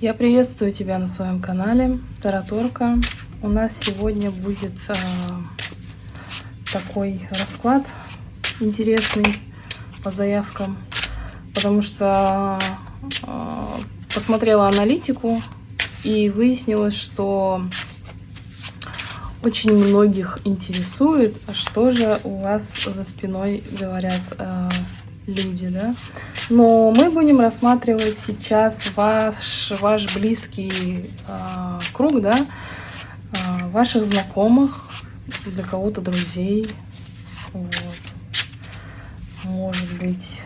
Я приветствую тебя на своем канале Тараторка. У нас сегодня будет э, такой расклад интересный по заявкам, потому что э, посмотрела аналитику и выяснилось, что очень многих интересует, а что же у вас за спиной говорят э, люди, да? Но мы будем рассматривать сейчас ваш, ваш близкий э, круг, да, э, ваших знакомых, для кого-то друзей, вот. может быть,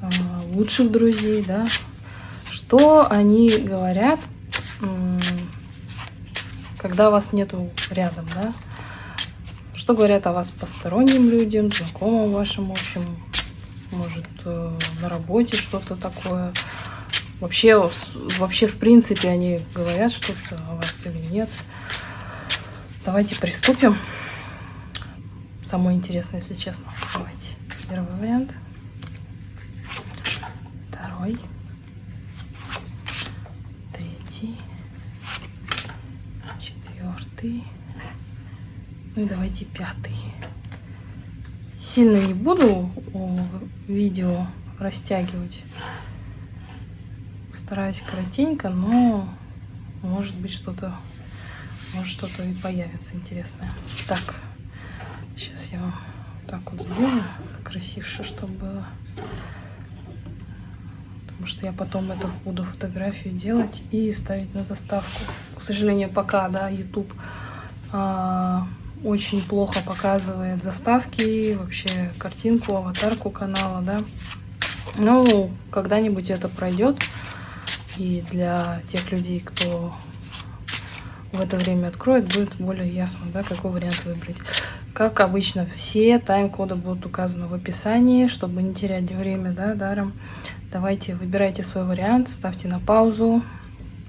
э, лучших друзей, да, что они говорят, когда вас нету рядом, да, что говорят о вас посторонним людям, знакомым вашим, в общем, может, э, на работе что-то такое. Вообще, вообще, в принципе, они говорят что-то о вас или нет. Давайте приступим. Самое интересное, если честно. Давайте. Первый вариант. Второй. Третий. Четвертый. Ну и давайте пятый. Сильно не буду видео растягивать. Стараюсь коротенько, но может быть что-то может что-то и появится интересное. Так, сейчас я вам так вот сделаю, красивше, чтобы было. Потому что я потом это буду фотографию делать и ставить на заставку. К сожалению, пока, да, YouTube а, очень плохо показывает заставки, вообще картинку, аватарку канала, да. Ну, когда-нибудь это пройдет. И для тех людей, кто в это время откроет, будет более ясно, да, какой вариант выбрать. Как обычно, все тайм-коды будут указаны в описании, чтобы не терять время, да, даром. Давайте, выбирайте свой вариант, ставьте на паузу.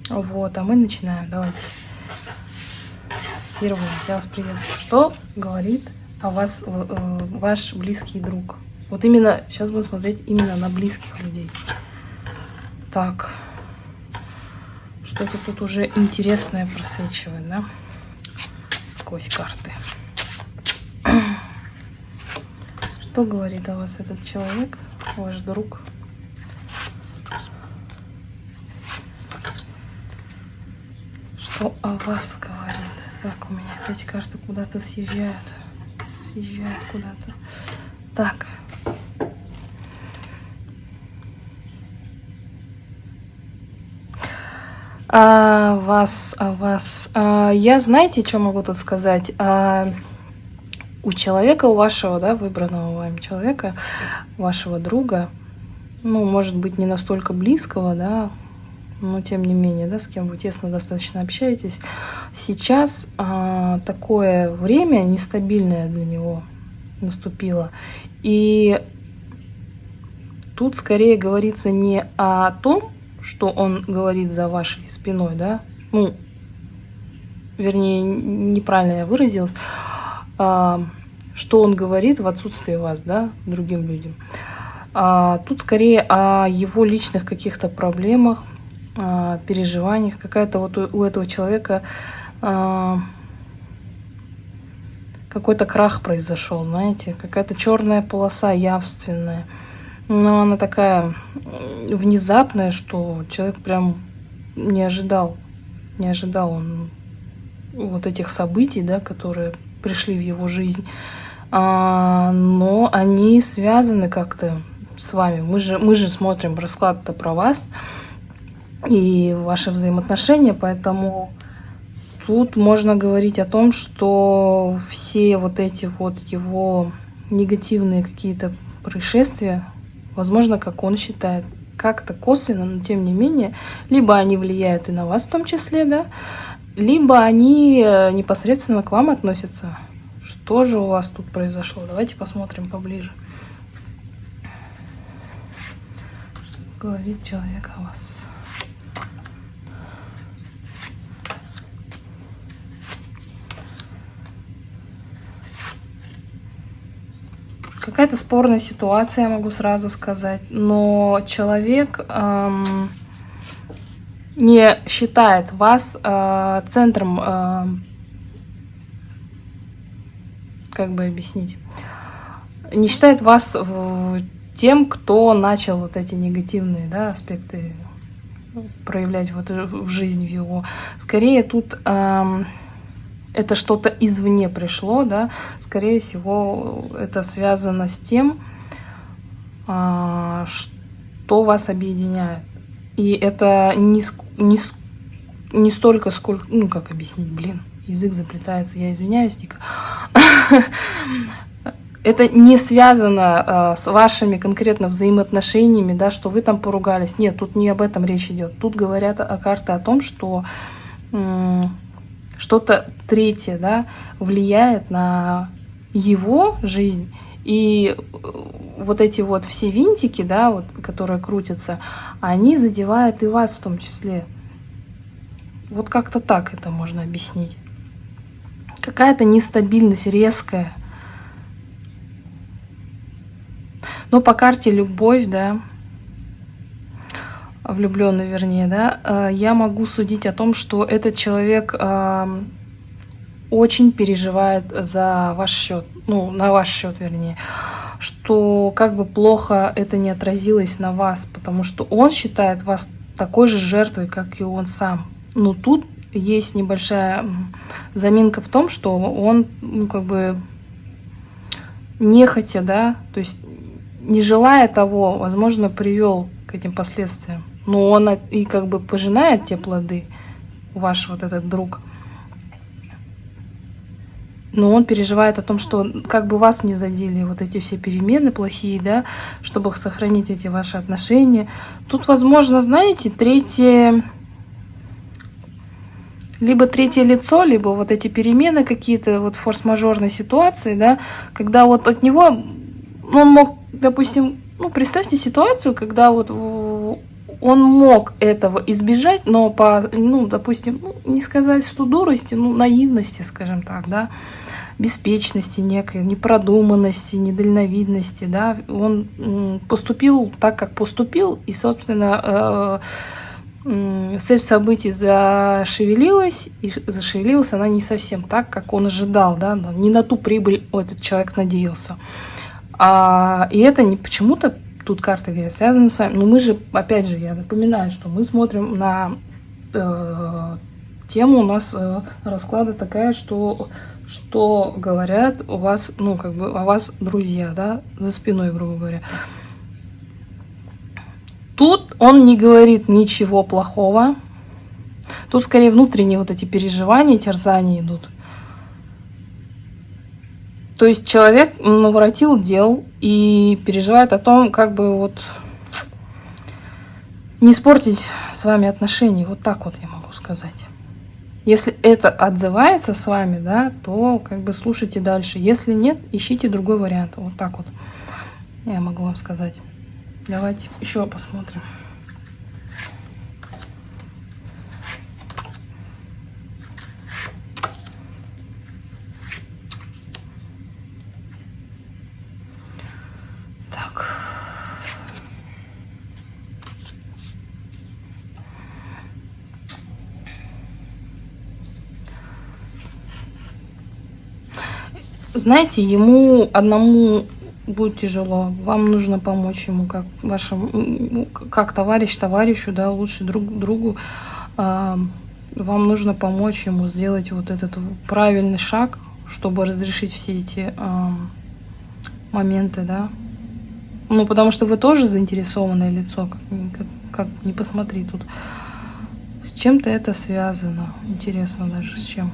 Вот, а мы начинаем. Давайте. Первое, я вас приветствую. Что говорит о вас э, ваш близкий друг? Вот именно, сейчас будем смотреть именно на близких людей. Так, что-то тут уже интересное просвечивает, да? Сквозь карты. Что говорит о вас этот человек, ваш друг? Что о вас говорит? Так, у меня опять карты куда-то съезжают. Съезжают куда-то. Так. А вас, а вас. А, я знаете, что могу тут сказать? А, у человека, у вашего, да, выбранного вами человека, вашего друга, ну, может быть, не настолько близкого, да, но тем не менее, да, с кем вы тесно достаточно общаетесь, сейчас а, такое время нестабильное для него наступило. И тут скорее говорится не о том, что он говорит за вашей спиной, да, ну, вернее, неправильно я выразилась, а, что он говорит в отсутствие вас, да, другим людям. А, тут скорее о его личных каких-то проблемах, а, переживаниях. Какая-то вот у, у этого человека а, какой-то крах произошел, знаете, какая-то черная полоса явственная. Но она такая внезапная, что человек прям не ожидал, не ожидал он вот этих событий, да, которые пришли в его жизнь. А, но они связаны как-то с вами. Мы же, мы же смотрим расклад-то про вас и ваши взаимоотношения, поэтому тут можно говорить о том, что все вот эти вот его негативные какие-то происшествия, возможно, как он считает, как-то косвенно, но тем не менее, либо они влияют и на вас в том числе, да, либо они э, непосредственно к вам относятся. Что же у вас тут произошло? Давайте посмотрим поближе. Говорит человек о вас. Какая-то спорная ситуация, я могу сразу сказать. Но человек, эм, не считает вас э, центром, э, как бы объяснить, не считает вас тем, кто начал вот эти негативные да, аспекты проявлять вот в жизни в его. Скорее тут э, это что-то извне пришло, да, скорее всего это связано с тем, э, что вас объединяет. И это не, не, не столько, сколько, ну как объяснить, блин, язык заплетается, я извиняюсь, дико. это не связано э, с вашими конкретно взаимоотношениями, да, что вы там поругались. Нет, тут не об этом речь идет. Тут говорят о карте о том, что что-то третье, да, влияет на его жизнь. И э, вот эти вот все винтики, да, вот, которые крутятся, они задевают и вас в том числе. Вот как-то так это можно объяснить. Какая-то нестабильность резкая Но по карте любовь, да, влюбленный, вернее, да, э, я могу судить о том, что этот человек э, очень переживает за ваш счет, ну, на ваш счет, вернее, что как бы плохо это не отразилось на вас, потому что он считает вас такой же жертвой, как и он сам. Но тут есть небольшая заминка в том, что он, ну, как бы, нехотя, да, то есть не желая того, возможно, привел к этим последствиям. Но он и как бы пожинает те плоды, ваш вот этот друг. Но он переживает о том, что как бы вас не задели вот эти все перемены плохие, да, чтобы сохранить эти ваши отношения. Тут, возможно, знаете, третье, либо третье лицо, либо вот эти перемены какие-то, вот форс-мажорной ситуации, да, когда вот от него, ну, он мог допустим, ну, представьте ситуацию, когда вот он мог этого избежать, но по, ну, допустим, ну, не сказать, что дурости, ну, наивности, скажем так, да, беспечности некой, непродуманности, недальновидности, да, он поступил так, как поступил, и, собственно, э, цепь событий зашевелилась, и зашевелилась она не совсем так, как он ожидал, да, не на ту прибыль этот человек надеялся. А, и это не почему-то, тут карты говорят, связано с вами. Но мы же, опять же, я напоминаю, что мы смотрим на э, тему, у нас э, расклада такая, что, что говорят у вас, ну, как бы, о вас друзья, да, за спиной, грубо говоря. Тут он не говорит ничего плохого. Тут скорее внутренние вот эти переживания, терзания идут. То есть человек наворотил дел и переживает о том, как бы вот не испортить с вами отношения. Вот так вот я могу сказать. Если это отзывается с вами, да, то как бы слушайте дальше. Если нет, ищите другой вариант. Вот так вот я могу вам сказать. Давайте еще посмотрим. Знаете, ему одному будет тяжело. Вам нужно помочь ему, как вашему, как товарищ товарищу, да, лучше друг другу. А, вам нужно помочь ему сделать вот этот правильный шаг, чтобы разрешить все эти а, моменты, да. Ну, потому что вы тоже заинтересованное лицо, как, как, как не посмотри тут. С чем-то это связано. Интересно даже с чем.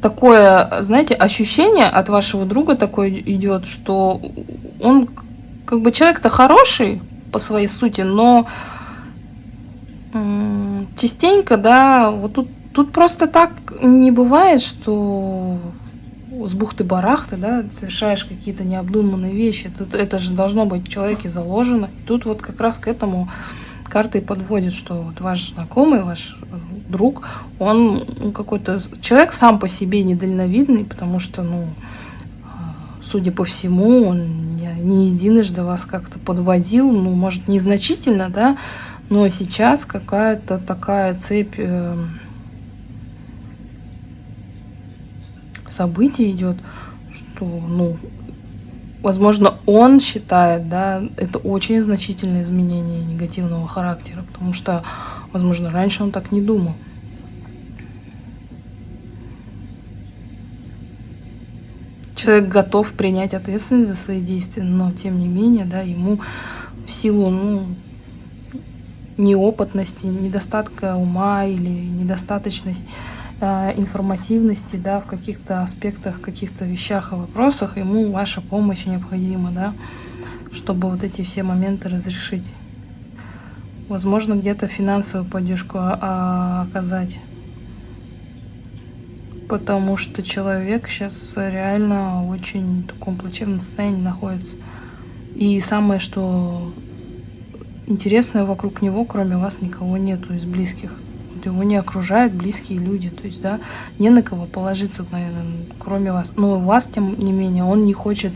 Такое, знаете, ощущение от вашего друга такое идет, что он как бы человек-то хороший по своей сути, но частенько, да, вот тут, тут просто так не бывает, что с бухты-барахты, да, совершаешь какие-то необдуманные вещи. Тут это же должно быть в человеке заложено. тут вот как раз к этому карты подводит, что вот ваш знакомый, ваш э, друг, он ну, какой-то человек сам по себе недальновидный, потому что, ну, э, судя по всему, он не единожды вас как-то подводил, ну, может, незначительно, да, но сейчас какая-то такая цепь э, событий идет, что, ну, возможно, он считает, да, это очень значительное изменение негативного характера, потому что, возможно, раньше он так не думал. Человек готов принять ответственность за свои действия, но тем не менее, да, ему в силу, ну, неопытности, недостатка ума или недостаточность информативности, да, в каких-то аспектах, каких-то вещах и вопросах, ему ваша помощь необходима, да, чтобы вот эти все моменты разрешить. Возможно, где-то финансовую поддержку а, оказать. Потому что человек сейчас реально очень в таком плачевном состоянии находится. И самое, что интересное вокруг него, кроме вас, никого нету из близких его не окружают близкие люди, то есть, да, не на кого положиться, наверное, кроме вас. Но вас, тем не менее, он не хочет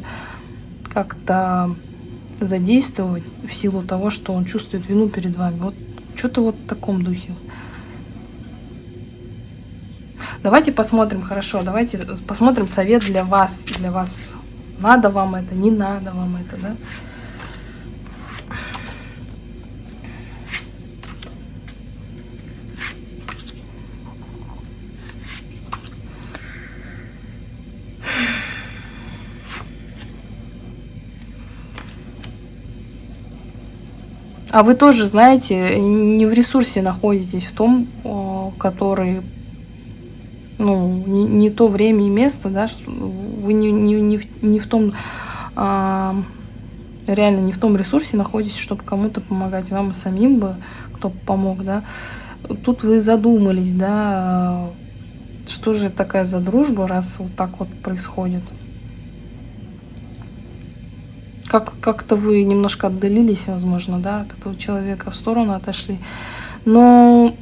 как-то задействовать в силу того, что он чувствует вину перед вами. Вот что-то вот в таком духе. Давайте посмотрим, хорошо, давайте посмотрим совет для вас, для вас. Надо вам это, не надо вам это, да? А вы тоже, знаете, не в ресурсе находитесь, в том, который, ну, не, не то время и место, да, вы не, не, не, в, не в том, а, реально не в том ресурсе находитесь, чтобы кому-то помогать, вам самим бы, кто помог, да. Тут вы задумались, да, что же такая за дружба, раз вот так вот происходит как, как-то вы немножко отдалились, возможно, да, от этого человека, в сторону отошли. Но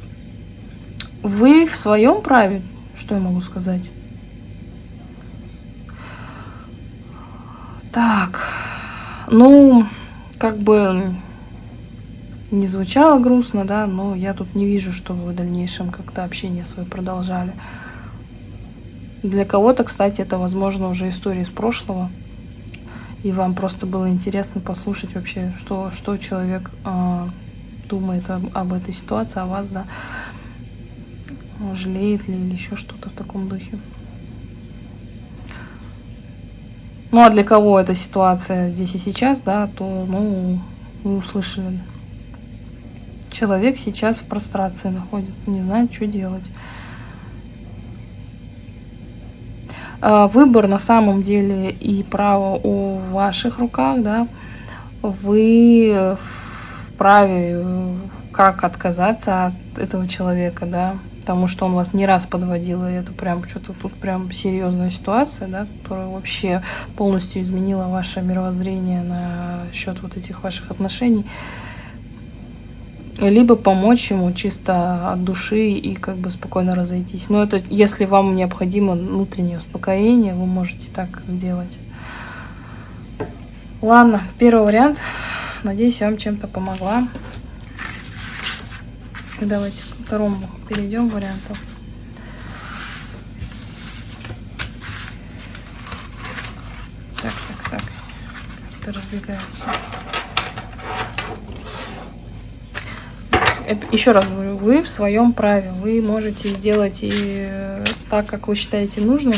вы в своем праве, что я могу сказать? Так, ну, как бы не звучало грустно, да, но я тут не вижу, что вы в дальнейшем как-то общение свое продолжали. Для кого-то, кстати, это, возможно, уже история из прошлого и вам просто было интересно послушать вообще, что, что человек э, думает об, об этой ситуации, о вас, да, жалеет ли или еще что-то в таком духе. Ну, а для кого эта ситуация здесь и сейчас, да, то, ну, вы услышали. Человек сейчас в прострации находится, не знает, что делать. А, выбор на самом деле и право у ваших руках, да, вы вправе как отказаться от этого человека, да, потому что он вас не раз подводил, и это прям что-то тут прям серьезная ситуация, да, которая вообще полностью изменила ваше мировоззрение на счет вот этих ваших отношений либо помочь ему чисто от души и как бы спокойно разойтись. Но это если вам необходимо внутреннее успокоение, вы можете так сделать. Ладно, первый вариант. Надеюсь, я вам чем-то помогла. Давайте к второму перейдем варианту. Так, так, так. Как-то разбегаются. Еще раз говорю, вы в своем праве. Вы можете сделать и так, как вы считаете нужным.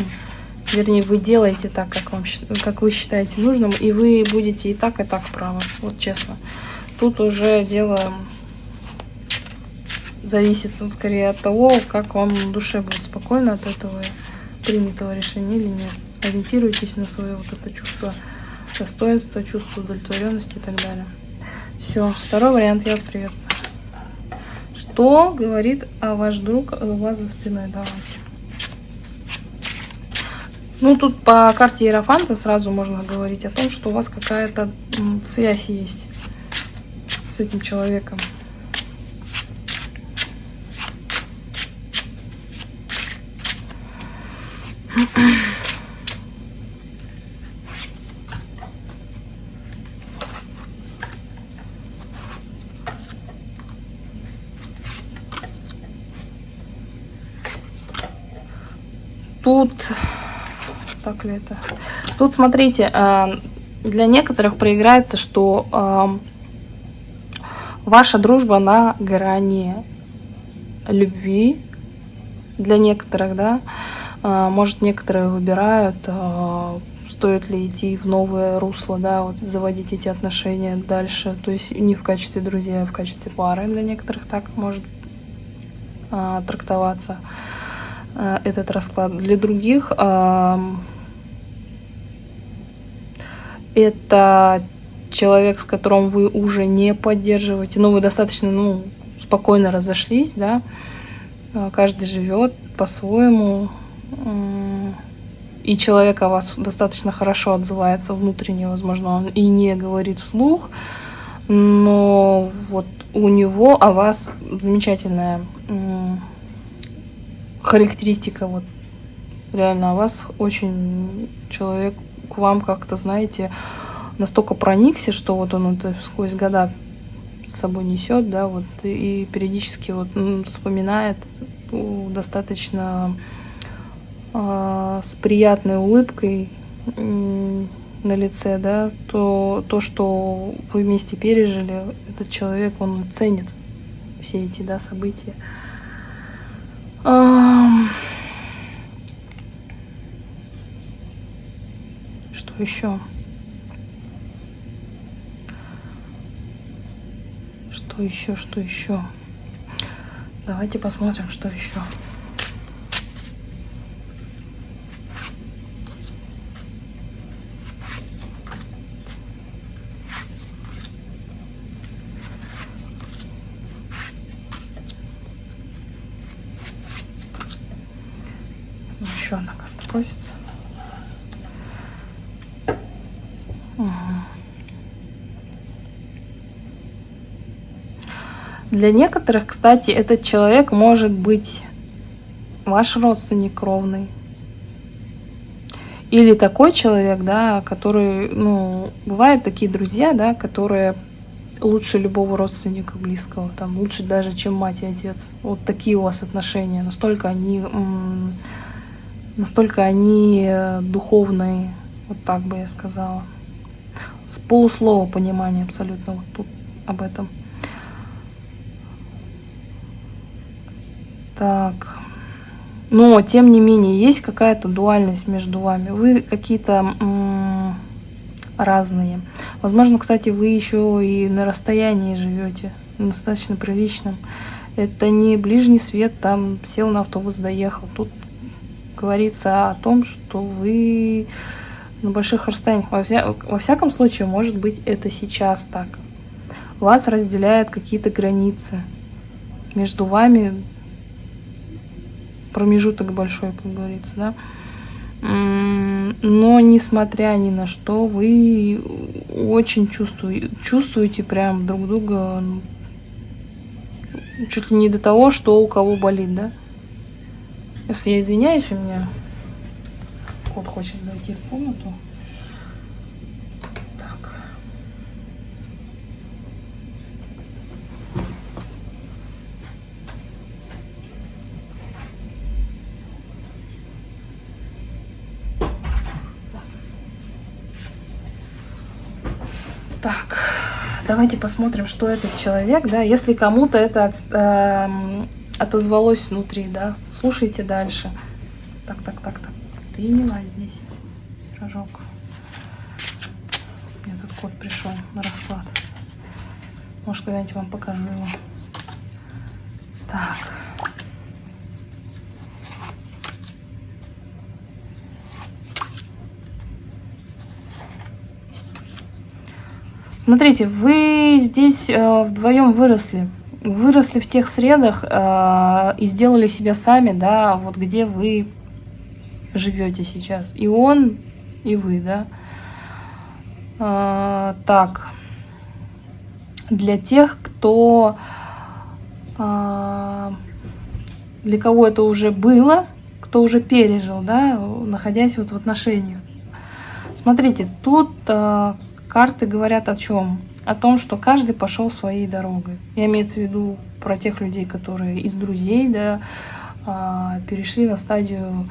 Вернее, вы делаете так, как, вам, как вы считаете нужным, и вы будете и так, и так правы. Вот честно. Тут уже дело зависит ну, скорее от того, как вам в душе будет спокойно от этого принятого решения или нет. Ориентируйтесь на свое вот это чувство достоинства, чувство удовлетворенности и так далее. Все, второй вариант я вас приветствую. Что говорит а ваш друг у вас за спиной? Давайте. Ну, тут по карте Иерофанта сразу можно говорить о том, что у вас какая-то связь есть с этим человеком. тут... Так ли это? Тут, смотрите, э, для некоторых проиграется, что э, ваша дружба на грани любви. Для некоторых, да. Э, может, некоторые выбирают, стоит ли идти в новое русло, да, вот заводить эти отношения дальше. То есть не в качестве друзей, а в качестве пары. Для некоторых так может трактоваться этот расклад. Для других это человек, с которым вы уже не поддерживаете, но вы достаточно ну, спокойно разошлись, да, а, каждый живет по-своему, и человек о вас достаточно хорошо отзывается внутренне, возможно, он и не говорит вслух, но вот у него о вас замечательная характеристика, вот реально о вас очень человек к вам как-то, знаете, настолько проникся, что вот он это сквозь года с собой несет, да, вот, и периодически вот вспоминает достаточно э, с приятной улыбкой э, на лице, да, то, то, что вы вместе пережили, этот человек, он ценит все эти, да, события. Что еще? Что еще, что еще? Давайте посмотрим, что еще. Для некоторых, кстати, этот человек может быть ваш родственник кровный. Или такой человек, да, который, ну, бывают такие друзья, да, которые лучше любого родственника близкого, там, лучше даже, чем мать и отец. Вот такие у вас отношения, настолько они, настолько они э, духовные, вот так бы я сказала. С полуслова понимания абсолютно вот тут об этом. Так. Но, тем не менее, есть какая-то дуальность между вами. Вы какие-то разные. Возможно, кстати, вы еще и на расстоянии живете, достаточно приличном. Это не ближний свет, там сел на автобус, доехал. Тут говорится о том, что вы на больших расстояниях. Во, вся, во всяком случае, может быть, это сейчас так. Вас разделяют какие-то границы. Между вами промежуток большой, как говорится, да. Но несмотря ни на что, вы очень чувствуете, чувствуете прям друг друга чуть ли не до того, что у кого болит, да. Если я извиняюсь, у меня кот хочет зайти в комнату. Давайте посмотрим, что этот человек, да, если кому-то это от, э, отозвалось внутри, да, слушайте дальше. Так, так, так, так, ты не здесь, пирожок. Мне тут кот пришел на расклад. Может, когда-нибудь вам покажу его. Так. Смотрите, вы здесь э, вдвоем выросли. Выросли в тех средах э, и сделали себя сами, да, вот где вы живете сейчас. И он, и вы, да. Э, так, для тех, кто... Для кого это уже было, кто уже пережил, да, находясь вот в отношениях. Смотрите, тут Карты говорят о чем? О том, что каждый пошел своей дорогой. Я имею в виду про тех людей, которые из друзей, да, а, перешли на стадию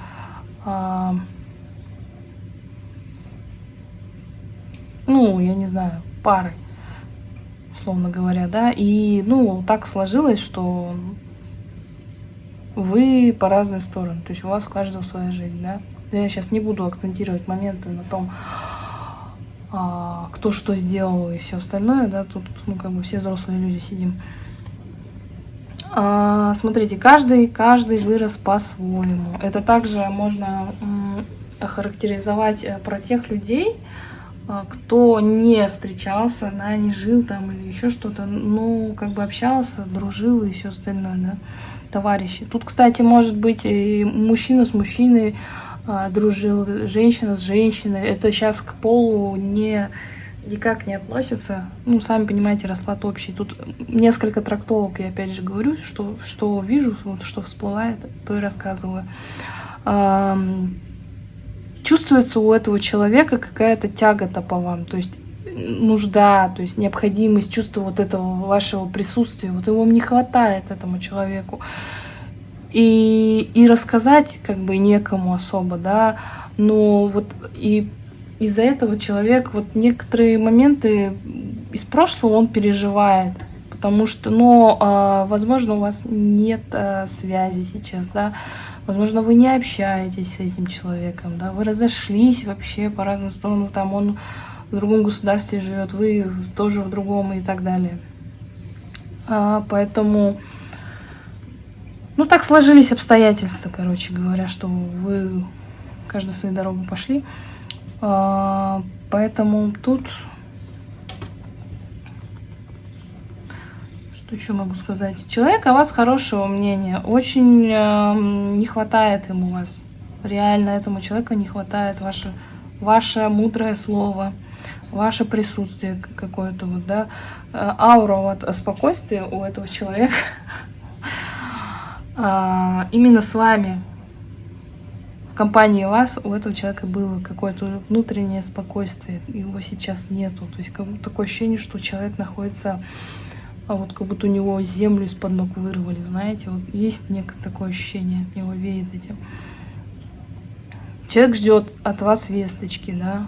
а, ну, я не знаю, парой, условно говоря, да, и, ну, так сложилось, что вы по разные стороны, то есть у вас у каждого своя жизнь, да. Я сейчас не буду акцентировать моменты на том, а, кто что сделал и все остальное, да, тут, ну, как бы все взрослые люди сидим. А, смотрите, каждый, каждый вырос по-своему. Это также можно охарактеризовать э, про тех людей, а, кто не встречался, да, не жил там или еще что-то, ну, как бы общался, дружил и все остальное, да, товарищи. Тут, кстати, может быть и мужчина с мужчиной дружил, женщина с женщиной. Это сейчас к полу не никак не относится. Ну, сами понимаете, расклад общий. Тут несколько трактовок, я опять же говорю, что, что вижу, вот, что всплывает, то и рассказываю. Чувствуется у этого человека какая-то тягота по вам, то есть нужда, то есть необходимость, чувство вот этого вашего присутствия, вот его не хватает этому человеку. И, и рассказать как бы некому особо, да, но вот и из-за этого человек вот некоторые моменты из прошлого он переживает, потому что, э, возможно, у вас нет э, связи сейчас, да, возможно, вы не общаетесь с этим человеком, да, вы разошлись вообще по разным сторонам, там он в другом государстве живет, вы тоже в другом и так далее. А, поэтому, ну, так сложились обстоятельства, короче говоря, что вы каждую свою дорогу пошли. А, поэтому тут... Что еще могу сказать? Человек о вас хорошего мнения. Очень э, не хватает ему вас. Реально этому человеку не хватает ваше, ваше мудрое слово, ваше присутствие какое-то вот, да, э, аура вот спокойствия у этого человека а, именно с вами в компании вас у этого человека было какое-то внутреннее спокойствие, его сейчас нету. То есть как будто такое ощущение, что человек находится, а вот как будто у него землю из-под ног вырвали, знаете, вот есть некое такое ощущение, от него веет этим. Человек ждет от вас весточки, да.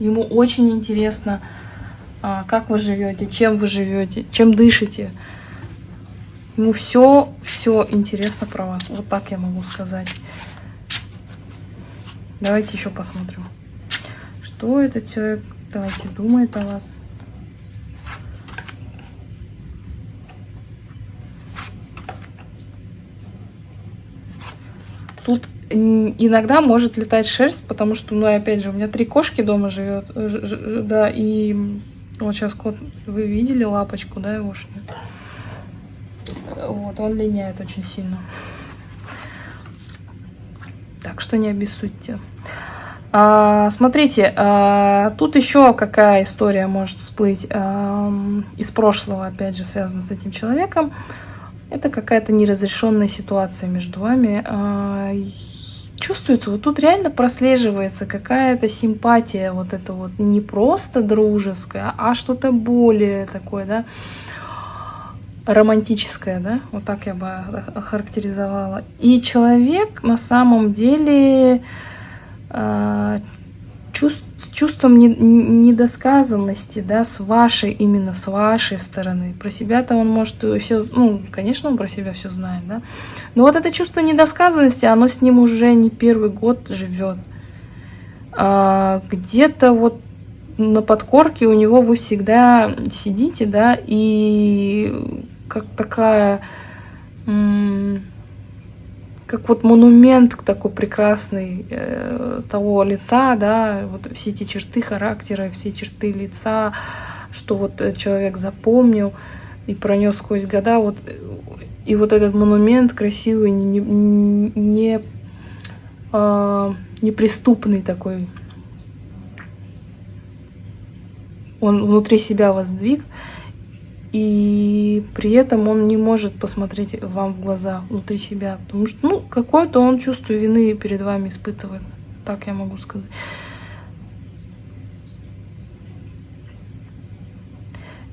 Ему очень интересно, а, как вы живете, чем вы живете, чем дышите. Ему все, все интересно про вас. Вот так я могу сказать. Давайте еще посмотрим. Что этот человек, давайте, думает о вас. Тут иногда может летать шерсть, потому что, ну, опять же, у меня три кошки дома живет, да, и вот сейчас кот, вы видели лапочку, да, его ушли. Вот, он линяет очень сильно. Так что не обессудьте. А, смотрите, а, тут еще какая история может всплыть а, из прошлого, опять же, связана с этим человеком. Это какая-то неразрешенная ситуация между вами. А, чувствуется, вот тут реально прослеживается какая-то симпатия, вот это вот не просто дружеская, а что-то более такое, да, романтическое, да, вот так я бы охарактеризовала. И человек на самом деле э, чувств, с чувством не, недосказанности, да, с вашей, именно с вашей стороны. Про себя-то он может все, ну, конечно, он про себя все знает, да. Но вот это чувство недосказанности, оно с ним уже не первый год живет. А, Где-то вот на подкорке у него вы всегда сидите, да, и как такая, как вот монумент такой прекрасный э, того лица, да, вот все эти черты характера, все черты лица, что вот человек запомнил и пронес сквозь года, вот и вот этот монумент красивый, не, не, не э, неприступный такой, он внутри себя воздвиг, и при этом он не может посмотреть вам в глаза внутри себя, потому что, ну, какое-то он чувство вины перед вами испытывает, так я могу сказать.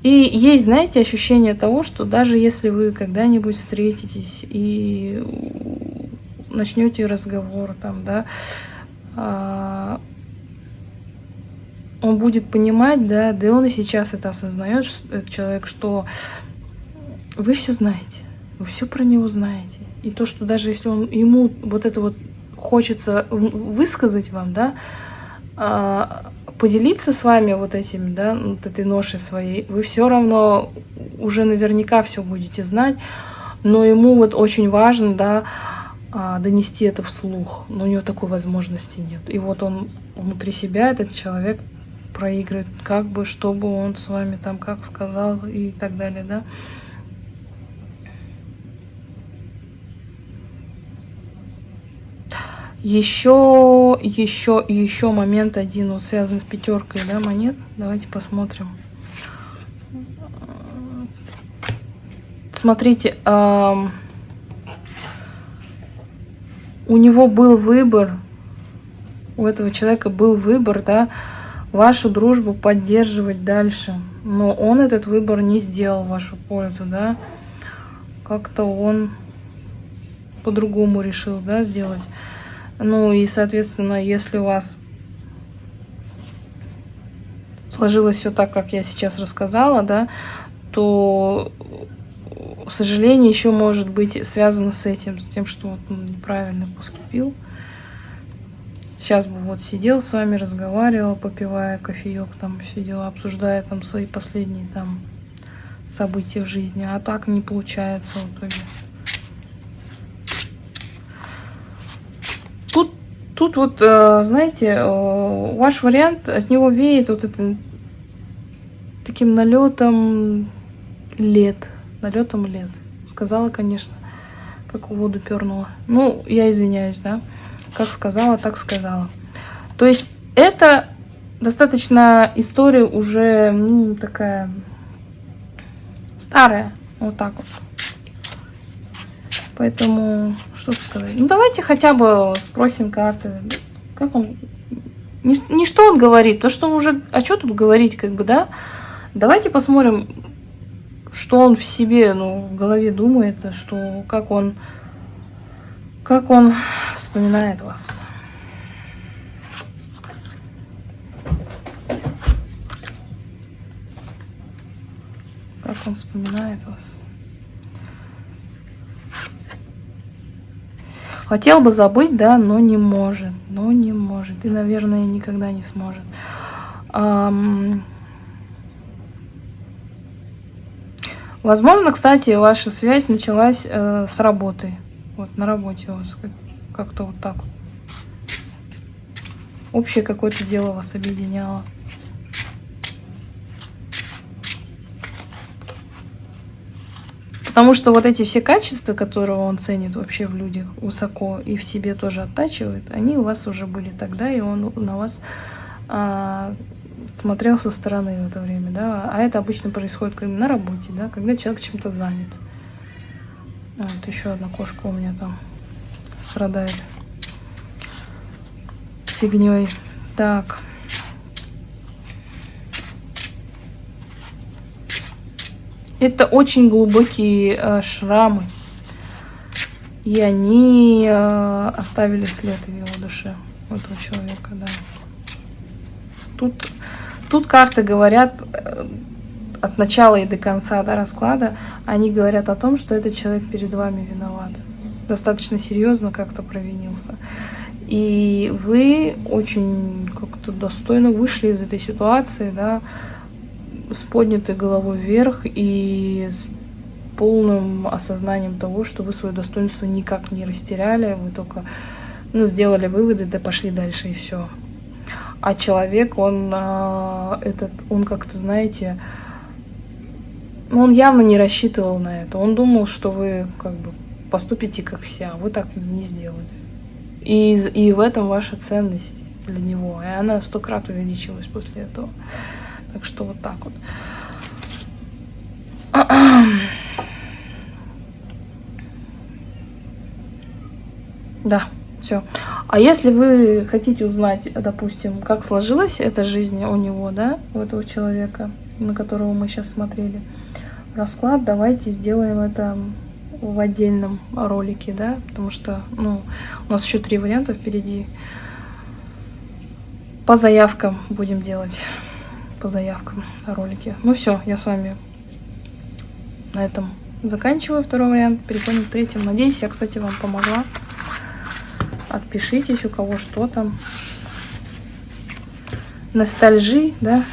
И есть, знаете, ощущение того, что даже если вы когда-нибудь встретитесь и начнете разговор, там, да, а, он будет понимать, да, да и он и сейчас это осознает, этот человек, что вы все знаете, вы все про него знаете. И то, что даже если он ему вот это вот хочется высказать вам, да, а, поделиться с вами вот этим, да, вот этой ношей своей, вы все равно уже наверняка все будете знать, но ему вот очень важно, да, а, донести это вслух, но у него такой возможности нет. И вот он внутри себя, этот человек проигрывает, как бы, чтобы он с вами там как сказал и так далее, да. Еще, еще, еще момент один, вот связан с пятеркой, да, монет. Давайте посмотрим. Смотрите, эм, у него был выбор, у этого человека был выбор, да, вашу дружбу поддерживать дальше. Но он этот выбор не сделал в вашу пользу, да. Как-то он по-другому решил, да, сделать. Ну и, соответственно, если у вас сложилось все так, как я сейчас рассказала, да, то сожаление еще может быть связано с этим, с тем, что он неправильно поступил. Сейчас бы вот сидел с вами, разговаривал, попивая кофеек, там все дела, обсуждая там свои последние там события в жизни, а так не получается в итоге. Тут вот, э, знаете, э, ваш вариант, от него веет вот это таким налетом лет. Налетом лет. Сказала, конечно, как воду пернула. Ну, я извиняюсь, да. Как сказала, так сказала. То есть это достаточно история уже, ну, такая старая. Вот так вот. Поэтому, что сказать. Ну, давайте хотя бы спросим карты. Как он... Не, не что он говорит, то что уже... А что тут говорить, как бы, да? Давайте посмотрим, что он в себе, ну, в голове думает, что как он... Как он вспоминает вас. Как он вспоминает вас. Хотел бы забыть, да, но не может. Но не может. И, наверное, никогда не сможет. Возможно, кстати, ваша связь началась э, с работы. Вот на работе у вас как-то вот так. Общее какое-то дело вас объединяло. Потому что вот эти все качества, которые он ценит вообще в людях высоко и в себе тоже оттачивает, они у вас уже были тогда, и он на вас а, смотрел со стороны в это время, да. А это обычно происходит на работе, да, когда человек чем-то занят. Вот еще одна кошка у меня там страдает фигней. Так. Это очень глубокие э, шрамы. И они э, оставили след в его душе, у этого человека, да. Тут, тут карты говорят э, от начала и до конца да, расклада, они говорят о том, что этот человек перед вами виноват. Достаточно серьезно как-то провинился. И вы очень как-то достойно вышли из этой ситуации, да, с поднятой головой вверх и с полным осознанием того, что вы свое достоинство никак не растеряли, вы только ну, сделали выводы, да пошли дальше и все. А человек, он а, этот, он как-то, знаете, он явно не рассчитывал на это. Он думал, что вы как бы поступите как все, а вы так не сделали. И, и в этом ваша ценность для него. И она сто крат увеличилась после этого. Так что вот так вот. Да, все. А если вы хотите узнать, допустим, как сложилась эта жизнь у него, да, у этого человека, на которого мы сейчас смотрели, расклад, давайте сделаем это в отдельном ролике, да, потому что, ну, у нас еще три варианта впереди. По заявкам будем делать, по заявкам ролики. Ну все, я с вами на этом заканчиваю второй вариант, переходим к третьему. Надеюсь, я, кстати, вам помогла. Отпишитесь, у кого что там. Ностальжи, да,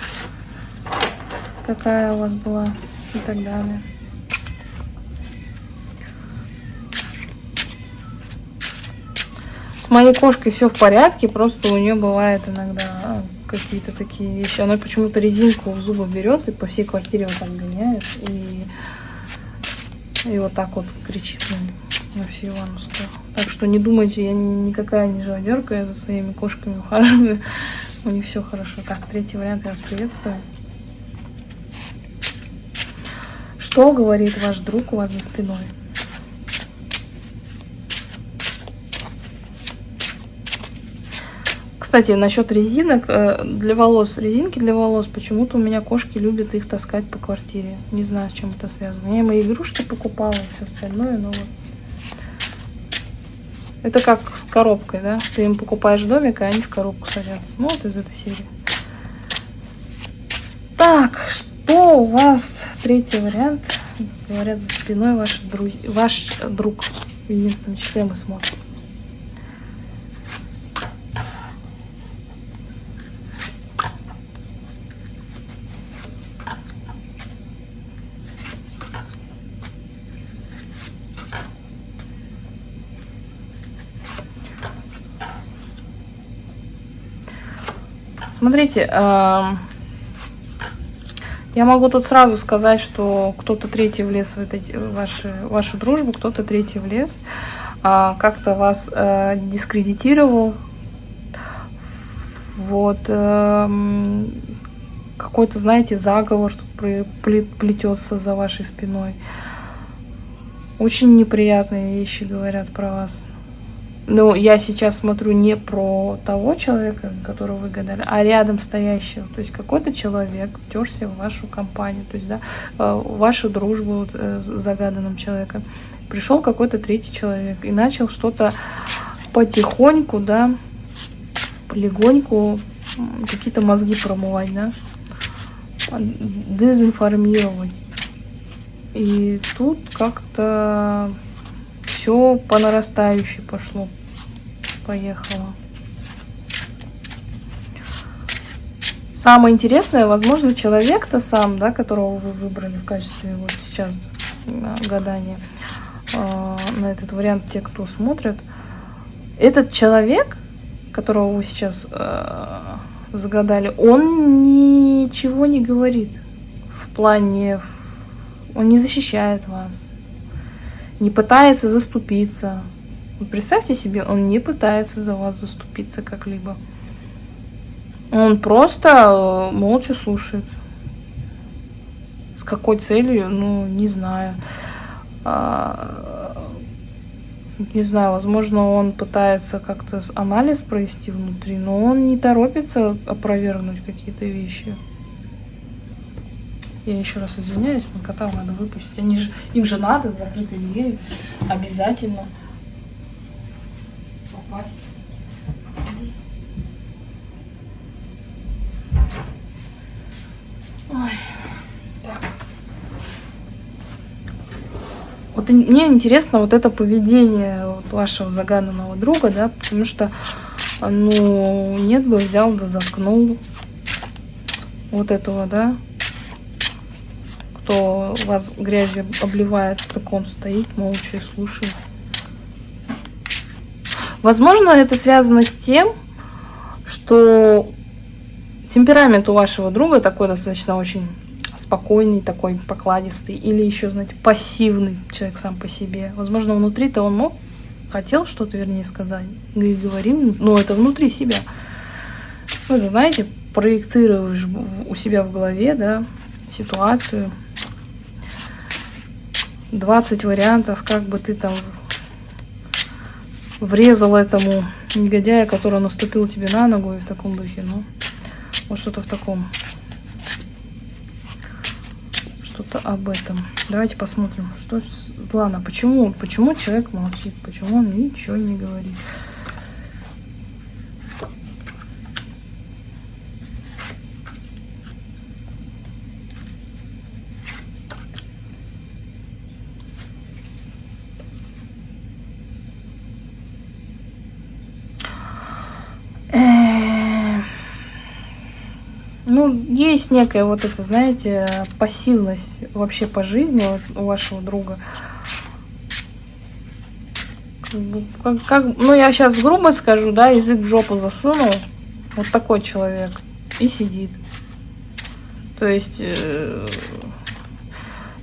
какая у вас была и так далее. С моей кошкой все в порядке, просто у нее бывает иногда какие-то такие вещи. Она почему-то резинку в зубы берет и по всей квартире вот так гоняет. И, и вот так вот кричит на, на всю Ивановскую. Так что не думайте, я никакая не живодерка, я за своими кошками ухаживаю. У них все хорошо. Так, третий вариант я вас приветствую. Что говорит ваш друг у вас за спиной? Кстати, насчет резинок э, для волос, резинки для волос, почему-то у меня кошки любят их таскать по квартире. Не знаю, с чем это связано. Я мои игрушки покупала, все остальное, но вот. Это как с коробкой, да? Ты им покупаешь домик, а они в коробку садятся. Ну, вот из этой серии. Так, что у вас? Третий вариант. Говорят, за спиной ваш, друз... ваш друг. В единственном числе смотрим. Смотрите, я могу тут сразу сказать, что кто-то третий влез в эти, ваши, вашу дружбу, кто-то третий влез, а, как-то вас э, дискредитировал. Вот. Э, какой-то, знаете, заговор плетется за вашей спиной. Очень неприятные вещи говорят про вас. Ну, я сейчас смотрю не про того человека, которого вы гадали, а рядом стоящего. То есть какой-то человек втерся в вашу компанию, то есть, да, э, в вашу дружбу вот, э, с загаданным человеком. Пришел какой-то третий человек и начал что-то потихоньку, да, полегоньку какие-то мозги промывать, да, дезинформировать. И тут как-то все по нарастающей пошло, поехало. Самое интересное, возможно, человек-то сам, да, которого вы выбрали в качестве вот сейчас гадания э, на этот вариант, те, кто смотрят, этот человек, которого вы сейчас э, загадали, он ничего не говорит в плане, он не защищает вас не пытается заступиться. Представьте себе, он не пытается за вас заступиться как-либо. Он просто э, молча слушает. С какой целью, ну, не знаю. А, не знаю, возможно, он пытается как-то анализ провести внутри, но он не торопится опровергнуть какие-то вещи. Я еще раз извиняюсь, но котам надо выпустить. Они же, им же надо с закрытой дверью обязательно попасть. Ой, так. Вот мне интересно вот это поведение вот вашего загаданного друга, да, потому что, ну, нет бы взял да заткнул вот этого, да, кто вас грязью обливает, так он стоит молча и слушает. Возможно, это связано с тем, что темперамент у вашего друга такой достаточно очень спокойный, такой покладистый, или еще, знаете, пассивный человек сам по себе. Возможно, внутри-то он мог, хотел что-то, вернее, сказать, и говорил, но это внутри себя. Ну, это, знаете, проецируешь у себя в голове, да, ситуацию, 20 вариантов, как бы ты там врезал этому негодяя, который наступил тебе на ногу и в таком духе. Ну, вот что-то в таком. Что что-то об этом. Давайте посмотрим, что с плана. Почему, почему человек молчит, почему он ничего не говорит. Ну, есть некая вот это, знаете, пассивность вообще по жизни вот у вашего друга. Как, как, ну, я сейчас грубо скажу, да, язык в жопу засунул. Вот такой человек. И сидит. То есть... Э,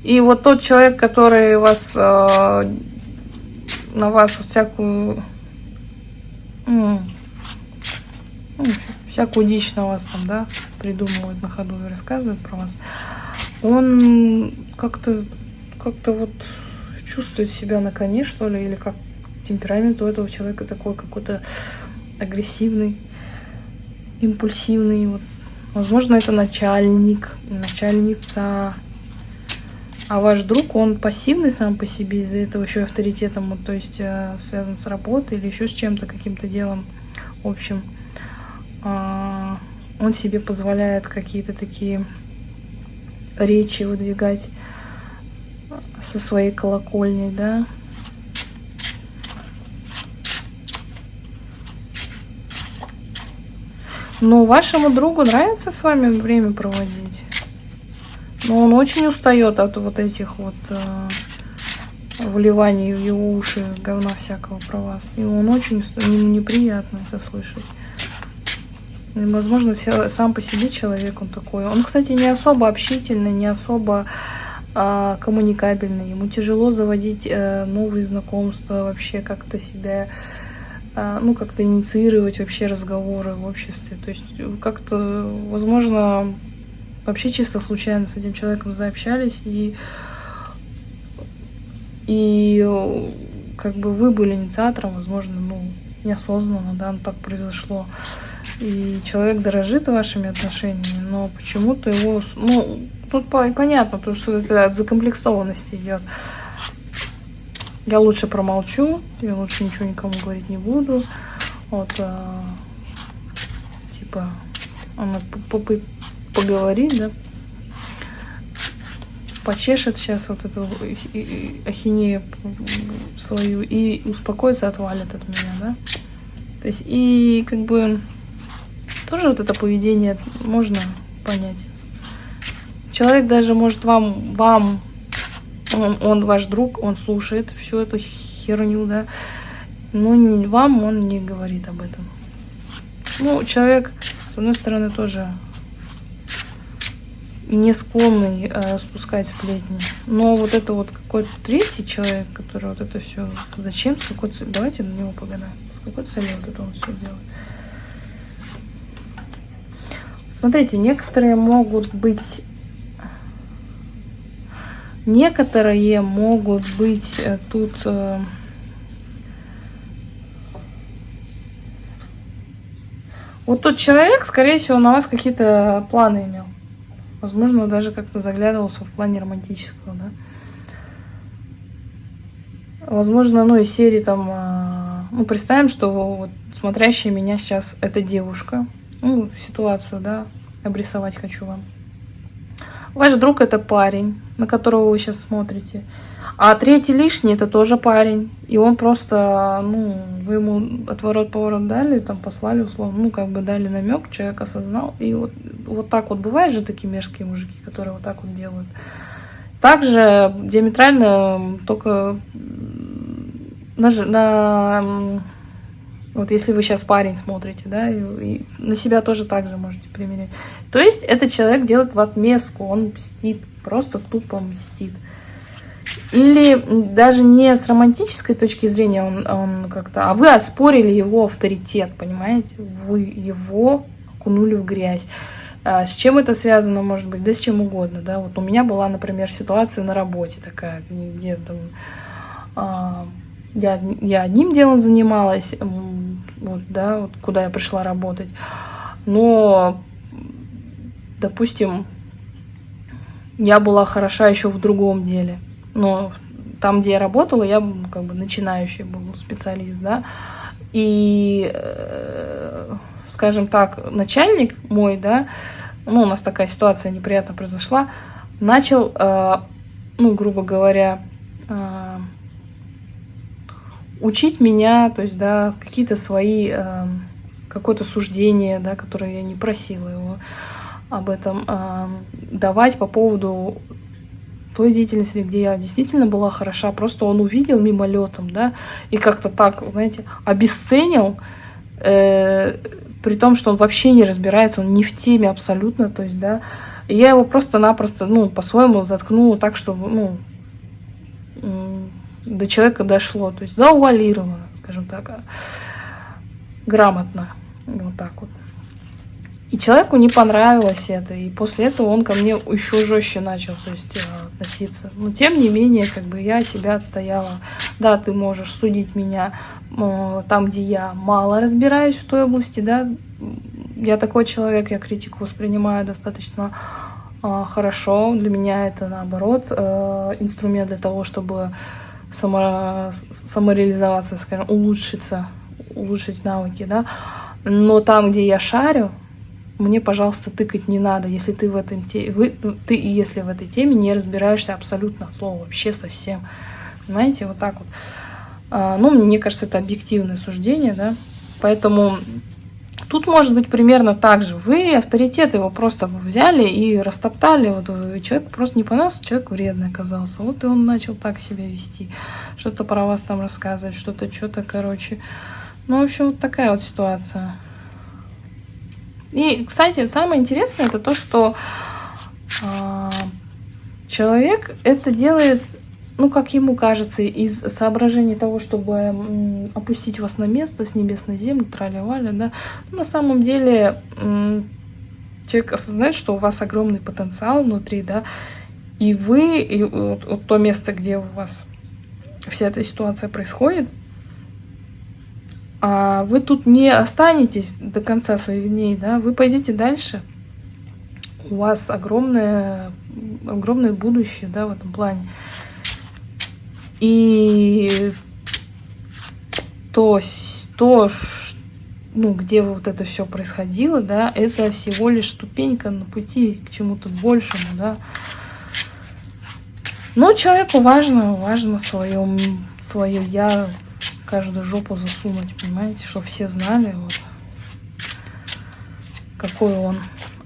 и вот тот человек, который вас... Э, на вас всякую... Ну, всякую дичь на вас там, да, придумывает на ходу и рассказывает про вас, он как-то как-то вот чувствует себя на коне, что ли, или как темперамент у этого человека такой какой-то агрессивный, импульсивный. Вот. Возможно, это начальник, начальница. А ваш друг, он пассивный сам по себе, из-за этого еще авторитетом, вот, то есть э, связан с работой или еще с чем-то, каким-то делом. А, он себе позволяет какие-то такие речи выдвигать со своей колокольни, да. Но вашему другу нравится с вами время проводить. Но он очень устает от вот этих вот э, вливаний в его уши, говна всякого про вас. И он очень устает, ему неприятно это слышать. Возможно, сам по себе человек он такой. Он, кстати, не особо общительный, не особо а, коммуникабельный. Ему тяжело заводить а, новые знакомства, вообще как-то себя, а, ну, как-то инициировать вообще разговоры в обществе. То есть как-то, возможно, вообще чисто случайно с этим человеком заобщались и и как бы вы были инициатором, возможно, ну, неосознанно, да, ну, так произошло и человек дорожит вашими отношениями, но почему-то его, ну, тут понятно, то, что это от закомплексованности идет. Я лучше промолчу, я лучше ничего никому говорить не буду. Вот, а, типа, она поговорит, да, почешет сейчас вот эту ахинею свою и успокоится, отвалит от меня, да. То есть, и как бы тоже вот это поведение можно понять. Человек даже может вам, вам он, он ваш друг, он слушает всю эту херню, да, но вам он не говорит об этом. Ну, человек, с одной стороны, тоже не склонный э, спускать сплетни. Но вот это вот какой-то третий человек, который вот это все... Зачем? С какой целью? Давайте на него погадаем. С какой целью вот это он все делает? Смотрите, некоторые могут быть... Некоторые могут быть э, тут... Э, вот тот человек, скорее всего, на вас какие-то планы имел. Возможно, даже как-то заглядывался в плане романтического, да. Возможно, ну, из серии там... Э, ну, представим, что вот смотрящая меня сейчас эта девушка ну, ситуацию, да, обрисовать хочу вам. Ваш друг это парень, на которого вы сейчас смотрите. А третий лишний это тоже парень. И он просто, ну, вы ему отворот-поворот дали, там послали условно, ну, как бы дали намек, человек осознал. И вот, вот так вот бывают же такие мерзкие мужики, которые вот так вот делают. Также диаметрально только на, на вот если вы сейчас парень смотрите, да, и, и на себя тоже так же можете примерять. То есть этот человек делает в отместку, он мстит, просто тупо мстит. Или даже не с романтической точки зрения он, он как-то, а вы оспорили его авторитет, понимаете? Вы его окунули в грязь. А с чем это связано, может быть? Да с чем угодно, да. Вот у меня была, например, ситуация на работе такая, где там... А, я, я одним делом занималась, вот, да, вот куда я пришла работать. Но, допустим, я была хороша еще в другом деле. Но там, где я работала, я как бы начинающий был специалист, да. И, э, скажем так, начальник мой, да, ну, у нас такая ситуация неприятно произошла, начал, э, ну, грубо говоря, э, учить меня, то есть, да, какие-то свои, э, какое-то суждение, да, которое я не просила его об этом, э, давать по поводу той деятельности, где я действительно была хороша, просто он увидел мимолетом, да, и как-то так, знаете, обесценил, э, при том, что он вообще не разбирается, он не в теме абсолютно, то есть, да, и я его просто-напросто, ну, по-своему заткнула так, что, ну, до человека дошло, то есть заувалировано, скажем так, а, грамотно, вот так вот. И человеку не понравилось это, и после этого он ко мне еще жестче начал то есть, э, относиться. Но тем не менее, как бы я себя отстояла. Да, ты можешь судить меня э, там, где я мало разбираюсь в той области, да. Я такой человек, я критику воспринимаю достаточно э, хорошо. Для меня это, наоборот, инструмент для того, чтобы само, самореализоваться, скажем, улучшиться, улучшить навыки, да. Но там, где я шарю, мне, пожалуйста, тыкать не надо, если ты в этом те... вы, ты если в этой теме не разбираешься абсолютно от слова, вообще совсем. Понимаете, вот так вот. А, ну, мне кажется, это объективное суждение, да. Поэтому тут может быть примерно так же. Вы авторитет его просто взяли и растоптали. Вот человек просто не понравился, человек вредный оказался. Вот и он начал так себя вести. Что-то про вас там рассказывать, что-то, что-то, короче. Ну, в общем, вот такая вот ситуация. И, кстати, самое интересное это то, что э, человек это делает, ну, как ему кажется, из соображений того, чтобы опустить вас на место с небес на землю, тролливали, да. На самом деле человек осознает, что у вас огромный потенциал внутри, да, и вы, и вот то место, где у вас вся эта ситуация происходит, а вы тут не останетесь до конца своих дней, да, вы пойдете дальше. У вас огромное, огромное будущее, да, в этом плане. И то, то ну, где вот это все происходило, да, это всего лишь ступенька на пути к чему-то большему, да. Но человеку важно, важно свое, свое я каждую жопу засунуть, понимаете, чтобы все знали, вот, какой он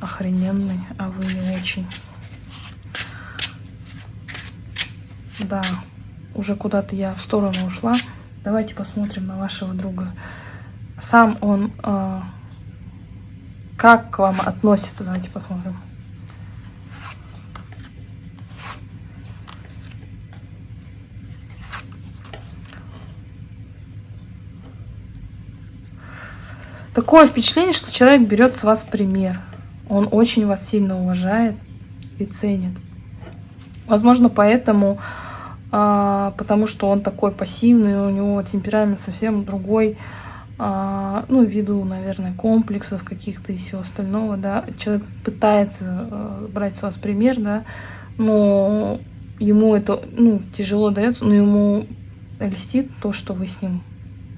охрененный, а вы не очень. Да, уже куда-то я в сторону ушла. Давайте посмотрим на вашего друга. Сам он э, как к вам относится? Давайте посмотрим. Такое впечатление, что человек берет с вас пример. Он очень вас сильно уважает и ценит. Возможно, поэтому, а, потому что он такой пассивный, у него темперамент совсем другой, а, ну, ввиду, наверное, комплексов каких-то и всего остального, да, человек пытается а, брать с вас пример, да, но ему это, ну, тяжело дается, но ему льстит то, что вы с ним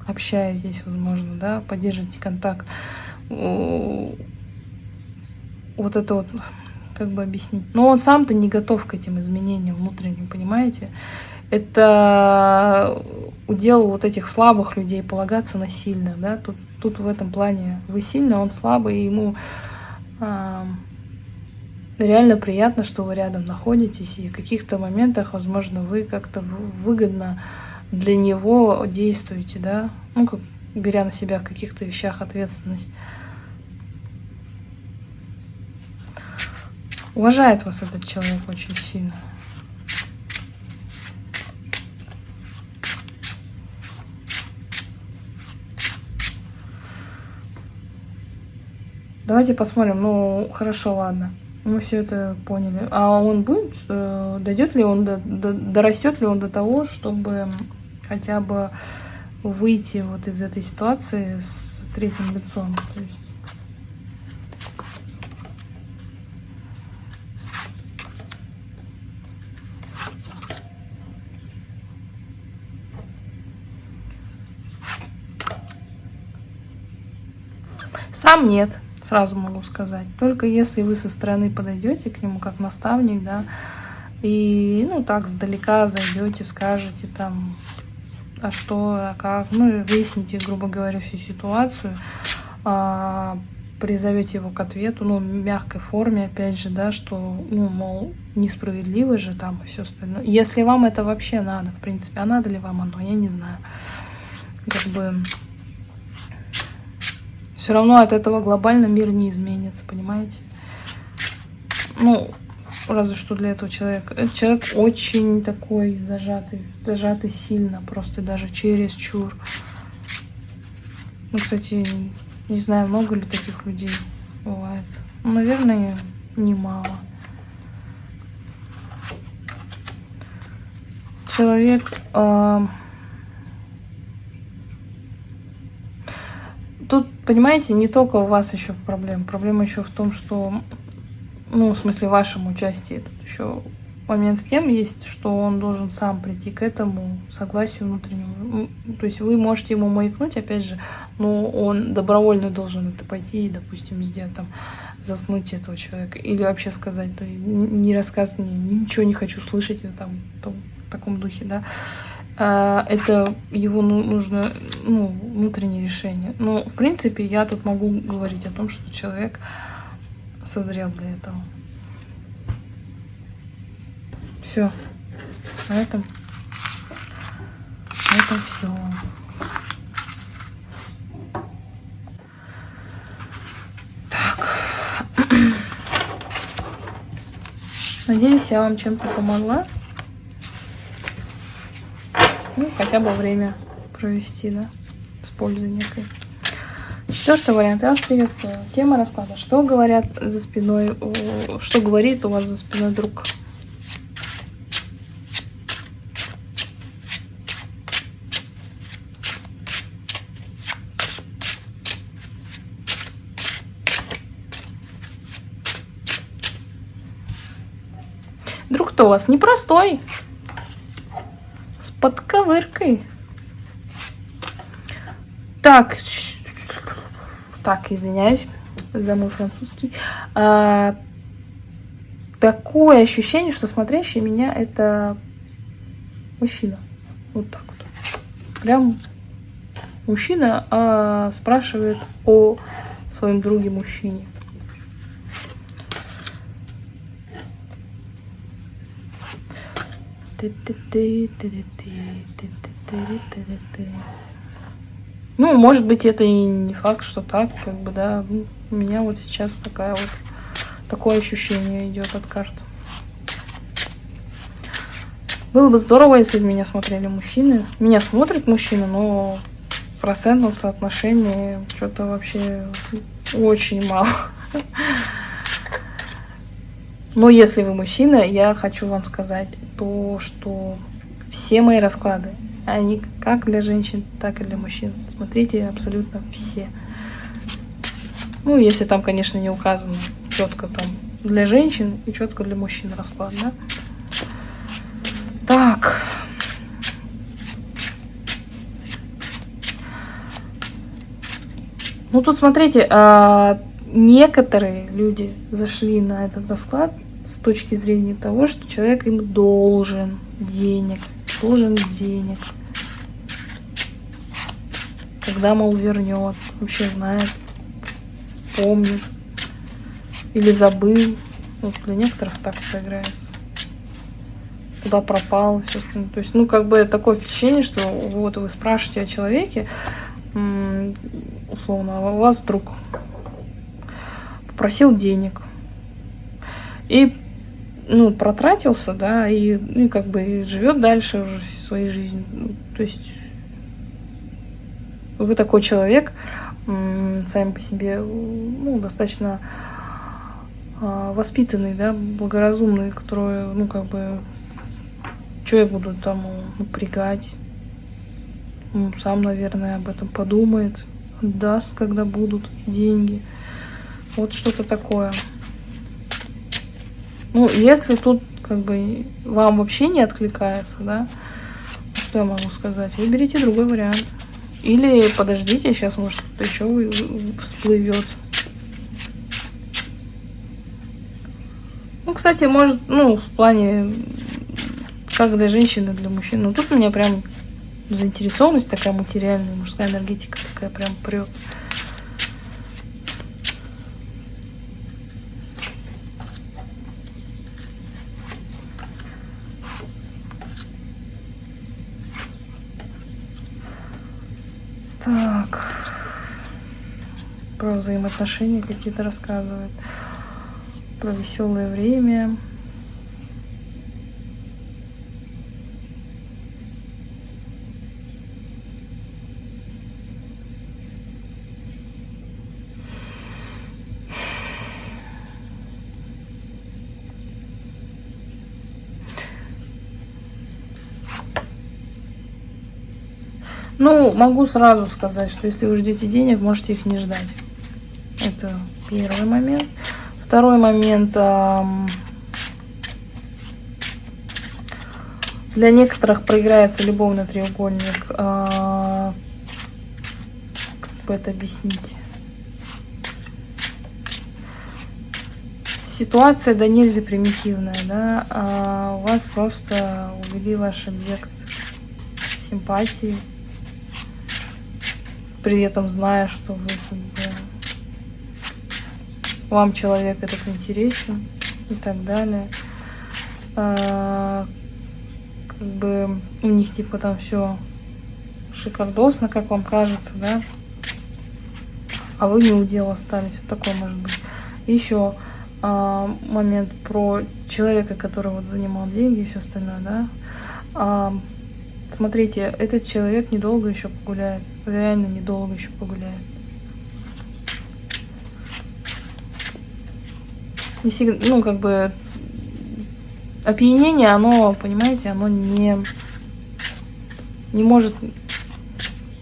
общаетесь, возможно, да, поддерживаете контакт. Вот это вот, как бы объяснить. Но он сам-то не готов к этим изменениям внутренним, понимаете? Это удел вот этих слабых людей полагаться насильно, да, тут, тут в этом плане вы сильный, он слабый, и ему а, реально приятно, что вы рядом находитесь, и в каких-то моментах, возможно, вы как-то выгодно для него действуете, да, ну, как, беря на себя в каких-то вещах ответственность. Уважает вас этот человек очень сильно. Давайте посмотрим. Ну, хорошо, ладно. Мы все это поняли. А он будет, э, дойдет ли он, до, до, дорастет ли он до того, чтобы хотя бы выйти вот из этой ситуации с третьим лицом. То есть Сам нет, сразу могу сказать. Только если вы со стороны подойдете к нему как наставник, да, и, ну, так, сдалека зайдете, скажете там, а что, а как, ну, выясните, грубо говоря, всю ситуацию, а, призовете его к ответу, ну, в мягкой форме, опять же, да, что, ну, мол, несправедливо же там и все остальное. Если вам это вообще надо, в принципе, а надо ли вам оно, я не знаю. Как бы все равно от этого глобально мир не изменится, понимаете? Ну, разве что для этого человека. Этот человек очень такой зажатый, зажатый сильно, просто даже через чур. Ну, кстати, не знаю, много ли таких людей бывает. Ну, наверное, немало. Человек... Э Тут, понимаете, не только у вас еще проблема. Проблема еще в том, что, ну, в смысле, вашем участии. Тут еще момент с тем есть, что он должен сам прийти к этому согласию внутреннему. То есть вы можете ему маякнуть, опять же, но он добровольно должен это пойти и, допустим, сделать там, заткнуть этого человека. Или вообще сказать, ну, не рассказывай, ничего не хочу слышать, там, в таком духе, да. А, это его ну, нужно ну, внутреннее решение. Но, в принципе, я тут могу говорить о том, что человек созрел для этого. Все. На этом, на этом все. Так. Надеюсь, я вам чем-то помогла. Ну, хотя бы время провести, да, с пользой некой. Четвертый вариант. Я вас приветствую. Тема расклада. Что говорят за спиной, что говорит у вас за спиной друг? Друг-то у вас непростой подковыркой. Так, так, извиняюсь за мой французский. А, такое ощущение, что смотрящий меня это мужчина. Вот так вот. Прям мужчина а, спрашивает о своем друге мужчине. Ну, может быть, это и не факт, что так, как бы, да. У меня вот сейчас такая вот, такое ощущение идет от карт. Было бы здорово, если бы меня смотрели мужчины. Меня смотрит мужчина, но в процентном что-то вообще очень мало. Но если вы мужчина, я хочу вам сказать то, что все мои расклады, они как для женщин, так и для мужчин. Смотрите абсолютно все. Ну, если там, конечно, не указано четко там для женщин и четко для мужчин расклад, да? Так. Ну, тут смотрите, а, некоторые люди зашли на этот расклад с точки зрения того, что человек им должен денег, должен денег. Когда, мол, вернет, вообще знает, помнит или забыл. Вот для некоторых так это играется. Куда пропал, все То есть, ну, как бы такое впечатление, что вот вы спрашиваете о человеке, условно, а у вас друг попросил денег, и, ну, протратился, да, и, ну, и как бы живет дальше уже своей жизнью. То есть вы такой человек, сами по себе, ну, достаточно а, воспитанный, да, благоразумный, который, ну, как бы, что я буду там напрягать, ну, сам, наверное, об этом подумает, даст, когда будут деньги. Вот что-то такое. Ну, если тут как бы вам вообще не откликается, да, что я могу сказать, выберите другой вариант. Или подождите, сейчас может что-то еще всплывет. Ну, кстати, может, ну, в плане, как для женщины, для мужчин. Ну, тут у меня прям заинтересованность такая материальная, мужская энергетика такая прям прет. Так. Про взаимоотношения какие-то рассказывает. Про веселое время. Ну, могу сразу сказать, что если вы ждете денег, можете их не ждать. Это первый момент. Второй момент. Для некоторых проиграется любовный треугольник. А, как бы это объяснить? Ситуация да нельзя примитивная, да? А у вас просто увели ваш объект симпатии при этом зная, что вы бы, вам человек этот интересен и так далее. А, как бы у них типа там все шикардосно, как вам кажется, да? А вы не удел остались. Вот такой может быть. Еще а, момент про человека, который вот занимал деньги и все остальное, да? А, Смотрите, этот человек недолго еще погуляет. Реально недолго еще погуляет. Не всегда, ну, как бы, опьянение, оно, понимаете, оно не, не может,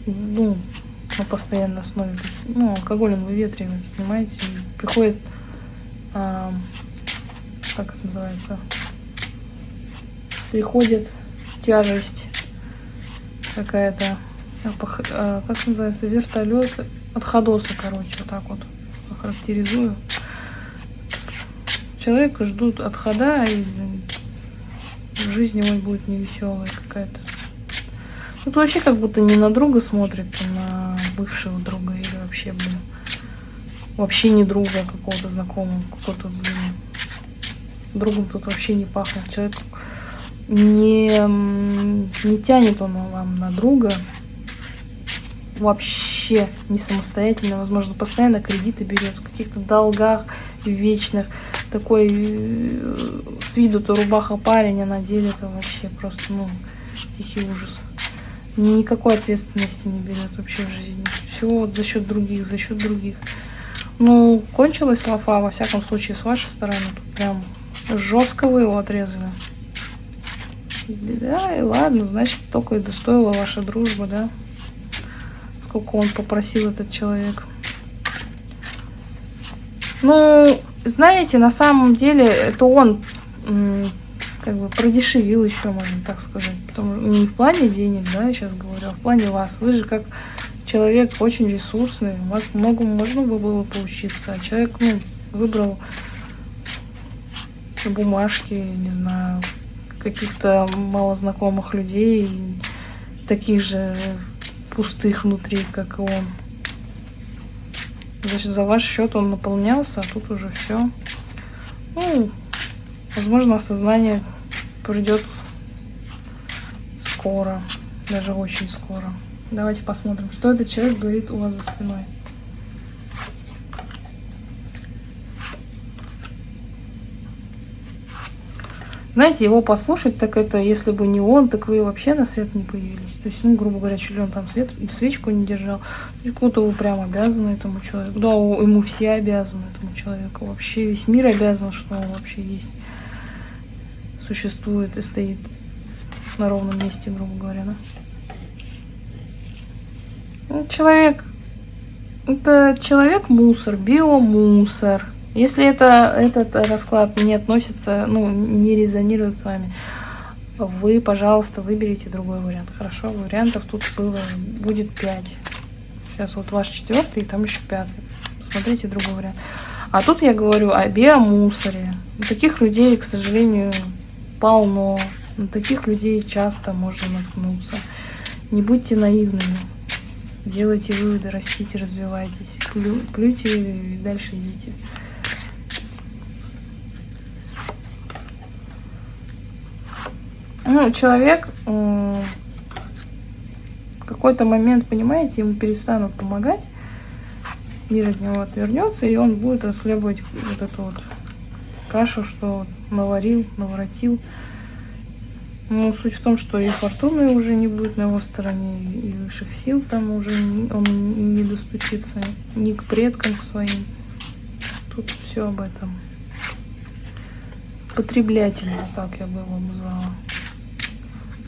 ну, на постоянной основе. Ну, алкоголь он выветривается, понимаете, приходит, а, как это называется, приходит тяжесть какая-то, а, как называется, вертолет от ходоса, короче, вот так вот характеризую. Человека ждут отхода, и жизнь его будет невеселая какая-то. Тут вообще как будто не на друга смотрит, а на бывшего друга или вообще, блин, вообще не друга, а какого-то знакомого, какого-то, блин, другом тут вообще не пахнет. Человек не, не тянет он вам на друга, вообще не самостоятельно, возможно, постоянно кредиты берет, в каких-то долгах вечных, такой э, с виду-то рубаха парень, а на деле это вообще просто, ну, тихий ужас. Никакой ответственности не берет вообще в жизни. Все вот за счет других, за счет других. Ну, кончилась лафа, во всяком случае, с вашей стороны. Тут прям жестко вы его отрезали. Да, и ладно, значит, только и достоила ваша дружба, да? Сколько он попросил, этот человек. Ну, знаете, на самом деле, это он как бы продешевил еще, можно так сказать. Потому, не в плане денег, да, я сейчас говорю, а в плане вас. Вы же как человек очень ресурсный, у вас многому можно было поучиться, а человек, ну, выбрал бумажки, не знаю, каких-то малознакомых людей, таких же пустых внутри, как и он. Значит, за ваш счет он наполнялся, а тут уже все. Ну, возможно, осознание придет скоро, даже очень скоро. Давайте посмотрим, что этот человек говорит у вас за спиной. Знаете, его послушать, так это, если бы не он, так вы вообще на свет не появились. То есть, ну, грубо говоря, что ли он там свет, свечку не держал. То есть, кому-то вы прям обязаны этому человеку. Да, ему все обязаны этому человеку. Вообще весь мир обязан, что он вообще есть. Существует и стоит на ровном месте, грубо говоря, да. Ну, человек, это человек-мусор, биомусор. Если это, этот расклад не относится, ну, не резонирует с вами, вы, пожалуйста, выберите другой вариант. Хорошо, вариантов тут было, будет 5. Сейчас вот ваш четвертый, и там еще пятый. Смотрите другой вариант. А тут я говорю о биомусоре. Таких людей, к сожалению, полно. На таких людей часто можно наткнуться. Не будьте наивными. Делайте выводы, растите, развивайтесь. Плю, плюйте и дальше идите. Ну, человек в какой-то момент, понимаете, ему перестанут помогать, мир от него отвернется, и он будет расхлебывать вот эту вот кашу, что наварил, наворотил. Но суть в том, что и фортуны уже не будет на его стороне, и высших сил там уже он не достучится ни к предкам своим. Тут все об этом. Потреблятельно, так я бы его назвала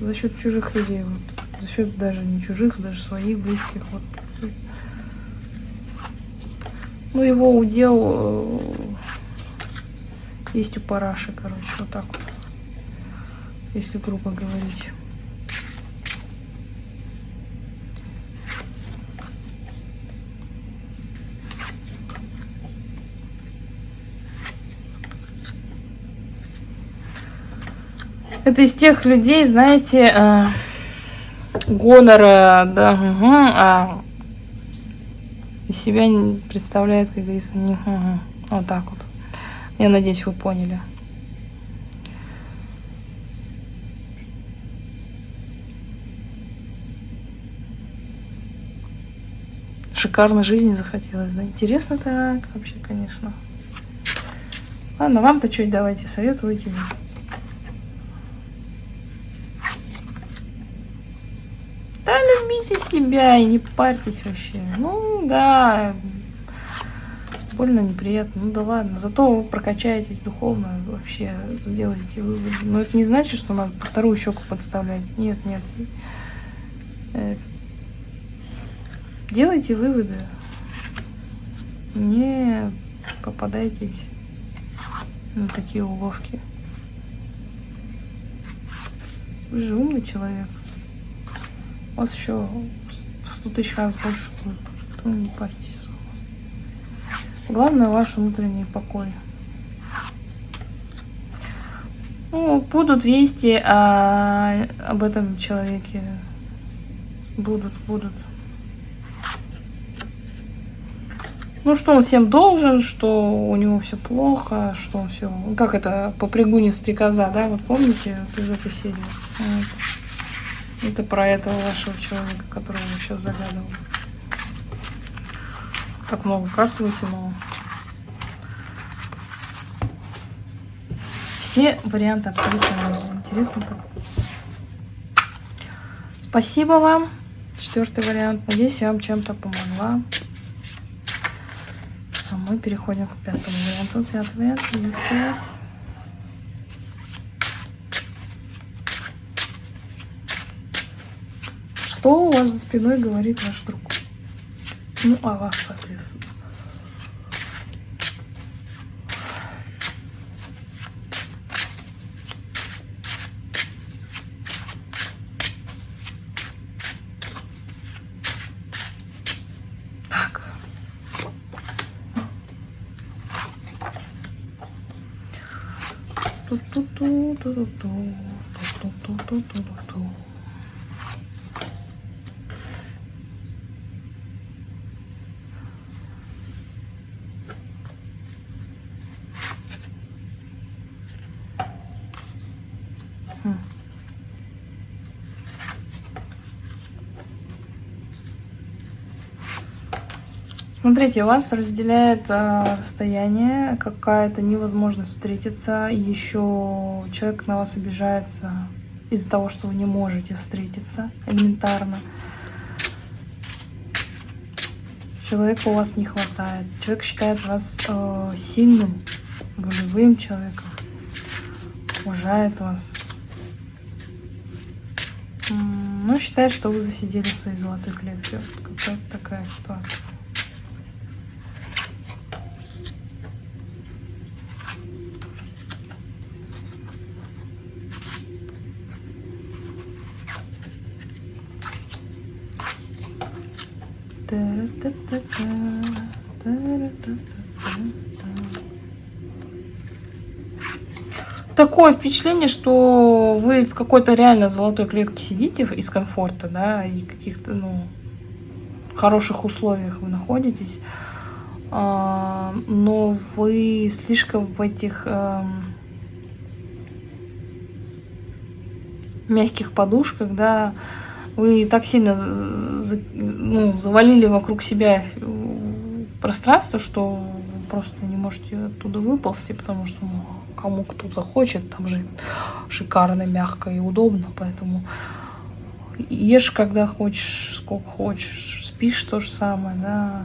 за счет чужих людей, вот, за счет даже не чужих, даже своих близких. Вот. Ну, его удел э, есть у параши, короче, вот так вот, если грубо говорить. Это из тех людей, знаете, э, гонора, да, угу, а из себя не представляет, как говорится, не, угу, вот так вот. Я надеюсь, вы поняли. Шикарно жизни захотелось, да? Интересно так вообще, конечно. Ладно, вам-то чуть давайте советуйте. Любите себя и не парьтесь вообще. Ну, да, больно, неприятно. Ну да ладно. Зато вы прокачаетесь духовно, вообще делаете выводы. Но это не значит, что надо вторую щеку подставлять. Нет, нет. Э, делайте выводы. Не попадайтесь на такие уловки. Вы же умный человек. У вас еще в 100 тысяч раз больше будет. Не парьтесь особо. Главное ваш внутренний покой. Ну, будут вести о, об этом человеке. Будут, будут. Ну, что он всем должен, что у него все плохо, что он все... Как это, по пригуне стрекоза, да? Вот помните из этой серии? Вот. Это про этого вашего человека, которого я сейчас загадывал. Так много карт вытянула. Все варианты абсолютно разные. Спасибо вам. Четвертый вариант. Надеюсь, я вам чем-то помогла. А мы переходим к пятому варианту. Пятый вариант. Что у вас за спиной говорит ваш друг? Ну, о вас, соответственно. Смотрите, вас разделяет э, расстояние, какая-то невозможность встретиться, еще человек на вас обижается из-за того, что вы не можете встретиться элементарно. Человека у вас не хватает. Человек считает вас э, сильным, волевым человеком, уважает вас. Но считает, что вы засидели в своей золотой клетке. Вот какая-то такая ситуация. Такое впечатление, что вы в какой-то реально золотой клетке сидите из комфорта, да, и каких-то, ну, хороших условиях вы находитесь, а, но вы слишком в этих эм, мягких подушках, да, вы так сильно ну, завалили вокруг себя пространство, что просто не можете оттуда выползти, потому что ну, кому кто захочет, там же шикарно, мягко и удобно, поэтому ешь, когда хочешь, сколько хочешь, спишь то же самое, да,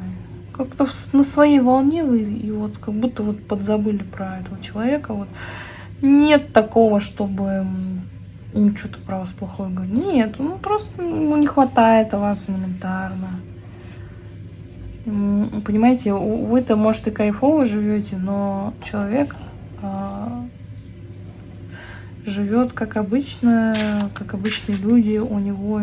как-то на своей волне вы, и вот как будто вот подзабыли про этого человека, вот нет такого, чтобы ему что-то про вас плохое говорит. Нет, ну просто ну, не хватает вас элементарно. Понимаете, вы-то, может, и кайфово живете, но человек живет как обычно, как обычные люди, у него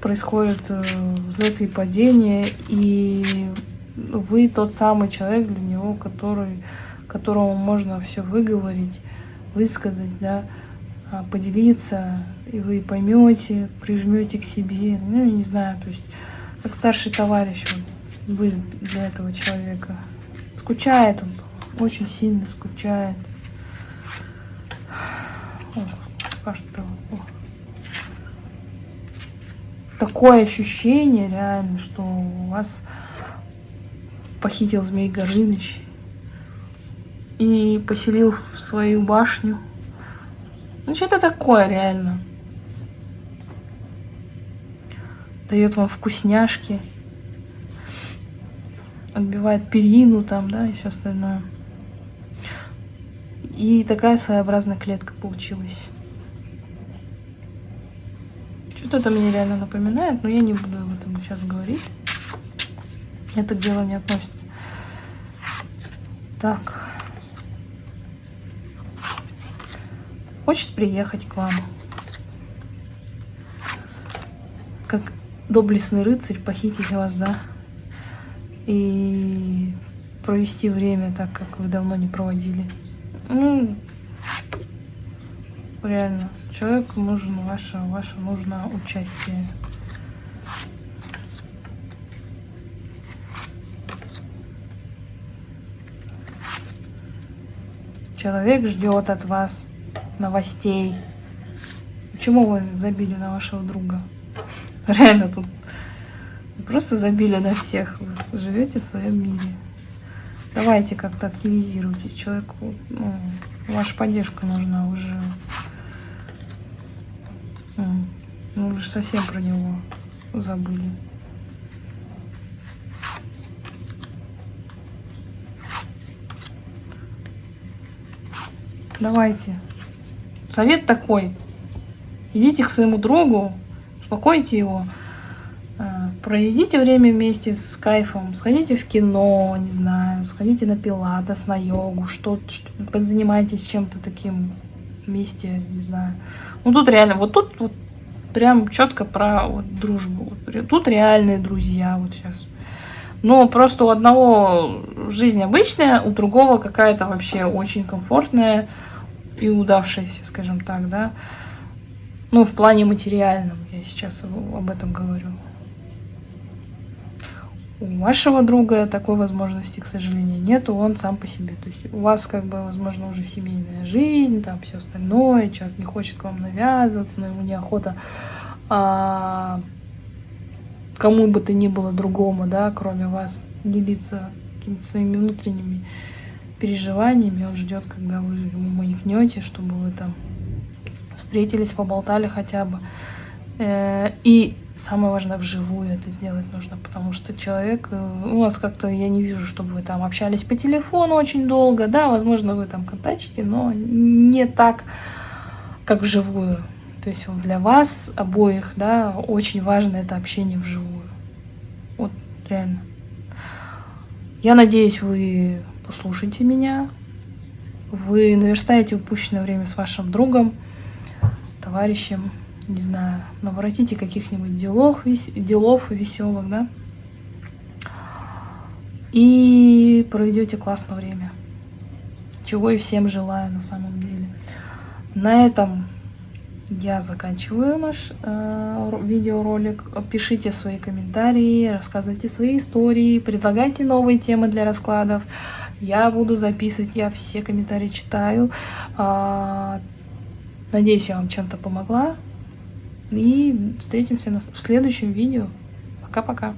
происходят э, взлеты и падения, и вы тот самый человек для него, который, которому можно все выговорить, высказать, да, а, поделиться, и вы поймете, прижмете к себе, ну, я не знаю, то есть как старший товарищ вы для этого человека. Скучает он, очень сильно скучает. О, что такое ощущение реально, что у вас похитил Змей Горыныч и поселил в свою башню. Ну что это такое реально? Дает вам вкусняшки. Отбивает перину там, да, и все остальное. И такая своеобразная клетка получилась. Что-то это мне реально напоминает, но я не буду об этом сейчас говорить. Это к делу не относится. Так. Хочет приехать к вам. Как доблестный рыцарь похитить вас, да? И провести время так, как вы давно не проводили. Ну, реально, человеку нужно ваше, ваше нужно участие. Человек ждет от вас новостей. Почему вы забили на вашего друга? Реально тут просто забили на всех. Вы живете в своем мире. Давайте как-то активизируйтесь. Человеку ну, ваша поддержка нужна уже. Ну, вы же совсем про него забыли. Давайте. Совет такой. Идите к своему другу, успокойте его. Проведите время вместе с кайфом, сходите в кино, не знаю, сходите на пилатес, на йогу, что, что занимайтесь чем-то таким вместе, не знаю. Ну тут реально, вот тут вот прям четко про вот, дружбу. Тут реальные друзья вот сейчас. Но просто у одного жизнь обычная, у другого какая-то вообще очень комфортная и удавшаяся, скажем так, да. Ну, в плане материальном, я сейчас об этом говорю. У вашего друга такой возможности, к сожалению, нету, он сам по себе. То есть у вас, как бы, возможно, уже семейная жизнь, там все остальное, человек не хочет к вам навязываться, но ему неохота а, кому бы то ни было другому, да, кроме вас, делиться какими-то своими внутренними переживаниями. Он ждет, когда вы ему маякнете, чтобы вы там встретились, поболтали хотя бы. Э, и самое важное, вживую это сделать нужно, потому что человек, э, у вас как-то, я не вижу, чтобы вы там общались по телефону очень долго, да, возможно, вы там контачите, но не так, как вживую. То есть для вас обоих, да, очень важно это общение вживую. Вот реально. Я надеюсь, вы послушаете меня, вы наверстаете упущенное время с вашим другом, товарищем, не знаю, наворотите каких-нибудь делов, делов веселых, да, и проведете классное время. Чего и всем желаю на самом деле. На этом я заканчиваю наш э, видеоролик. Пишите свои комментарии, рассказывайте свои истории, предлагайте новые темы для раскладов. Я буду записывать, я все комментарии читаю. Э, надеюсь, я вам чем-то помогла. И встретимся в следующем видео. Пока-пока.